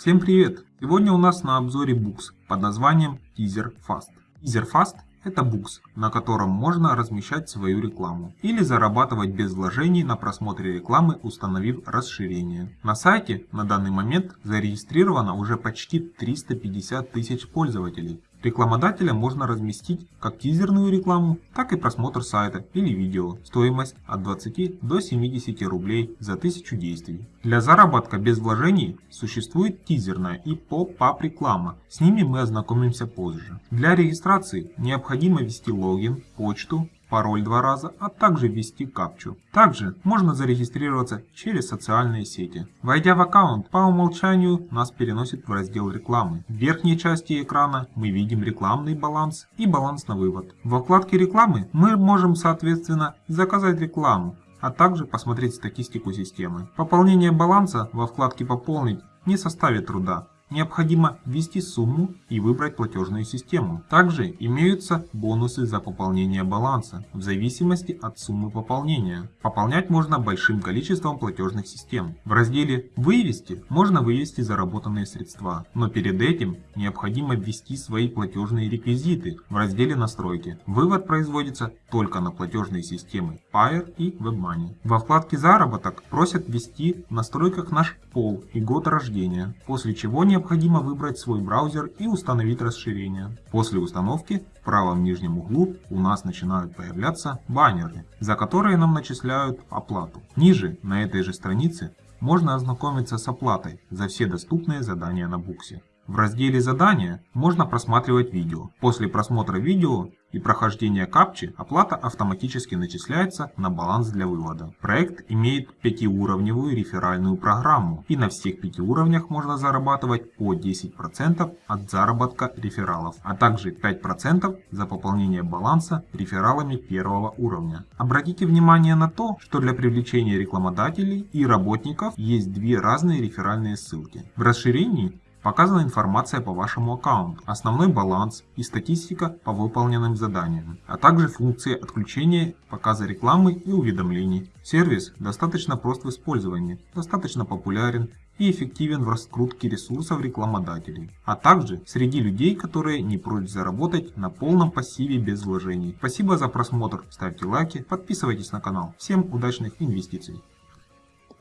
Всем привет! Сегодня у нас на обзоре букс под названием Teaser Fast. Teaser Fast это букс, на котором можно размещать свою рекламу или зарабатывать без вложений на просмотре рекламы, установив расширение. На сайте на данный момент зарегистрировано уже почти 350 тысяч пользователей. Рекламодателя можно разместить как тизерную рекламу, так и просмотр сайта или видео. Стоимость от 20 до 70 рублей за 1000 действий. Для заработка без вложений существует тизерная и поп-ап реклама. С ними мы ознакомимся позже. Для регистрации необходимо ввести логин, почту, пароль два раза, а также ввести капчу. Также можно зарегистрироваться через социальные сети. Войдя в аккаунт, по умолчанию нас переносит в раздел рекламы. В верхней части экрана мы видим рекламный баланс и баланс на вывод. Во вкладке рекламы мы можем соответственно заказать рекламу, а также посмотреть статистику системы. Пополнение баланса во вкладке «Пополнить» не составит труда необходимо ввести сумму и выбрать платежную систему. Также имеются бонусы за пополнение баланса в зависимости от суммы пополнения. Пополнять можно большим количеством платежных систем. В разделе «Вывести» можно вывести заработанные средства, но перед этим необходимо ввести свои платежные реквизиты в разделе «Настройки». Вывод производится только на платежные системы Pair и WebMoney. Во вкладке «Заработок» просят ввести в настройках наш пол и год рождения, после чего необходимо необходимо выбрать свой браузер и установить расширение. После установки в правом нижнем углу у нас начинают появляться баннеры, за которые нам начисляют оплату. Ниже на этой же странице можно ознакомиться с оплатой за все доступные задания на буксе. В разделе «Задания» можно просматривать видео. После просмотра видео и прохождения капчи оплата автоматически начисляется на баланс для вывода. Проект имеет пятиуровневую реферальную программу и на всех пяти уровнях можно зарабатывать по 10% от заработка рефералов, а также 5% за пополнение баланса рефералами первого уровня. Обратите внимание на то, что для привлечения рекламодателей и работников есть две разные реферальные ссылки. В расширении Показана информация по вашему аккаунту, основной баланс и статистика по выполненным заданиям, а также функции отключения, показа рекламы и уведомлений. Сервис достаточно прост в использовании, достаточно популярен и эффективен в раскрутке ресурсов рекламодателей, а также среди людей, которые не прочь заработать на полном пассиве без вложений. Спасибо за просмотр, ставьте лайки, подписывайтесь на канал. Всем удачных инвестиций!